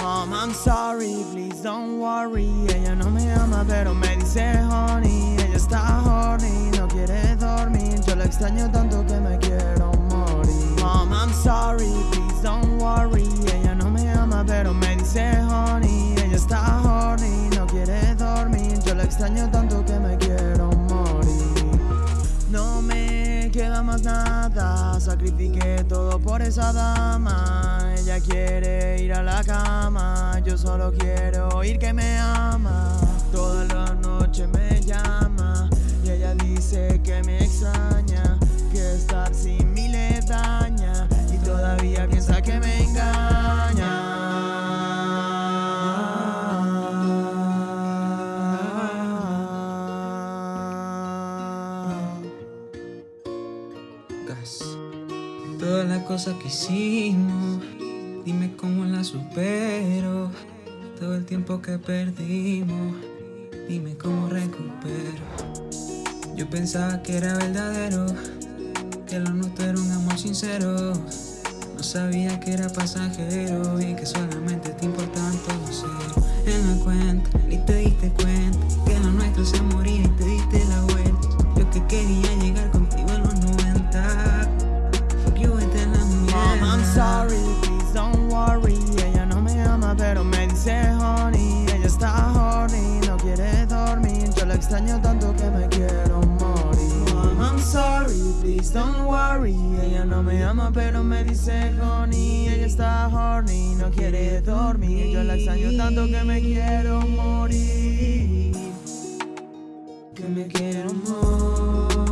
Mom, I'm sorry, please don't worry. Ella no me ama, pero me dice honey. Ella está horny, no quiere dormir. Yo la extraño tanto que me quiero morir. Mom, I'm sorry, please don't worry. Ella no me ama, pero me dice honey. Ella está horny, no quiere dormir. Yo la extraño tanto que me quiero morir. No me queda más nada, sacrifiqué todo por esa dama. Yo solo quiero oír que me ama. Toda la noche me llama y ella dice que me extraña, que estar sin mí le daña y todavía piensa que me engaña. Todas las cosas que hicimos, dime cómo las supero. Todo el tiempo que perdimos, dime cómo recupero. Yo pensaba que era verdadero, que lo nuestro era un amor sincero. No sabía que era pasajero y que solamente te importaban todos cero. En la cuenta, ni te diste cuenta que lo nuestro se moría y te diste la Ella no me ama pero me dice honey. Ella está horny, no quiere dormir. Yo la extraño tanto que me quiero morir. Que me quiero morir.